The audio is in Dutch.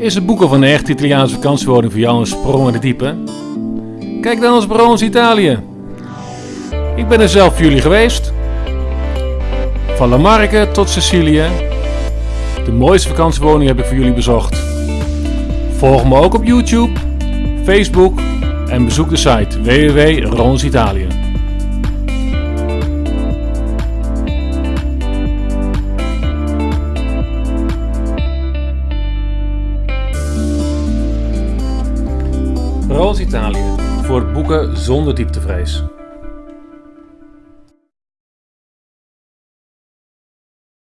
Is het boeken van een echte Italiaanse vakantiewoning voor jou een sprong in de diepe? Kijk dan eens Barons Italië. Ik ben er zelf voor jullie geweest. Van La Marca tot Sicilië. De mooiste vakantiewoning heb ik voor jullie bezocht. Volg me ook op YouTube, Facebook en bezoek de site www.ronsitalië. Rons Italië voor boeken zonder dieptevrees.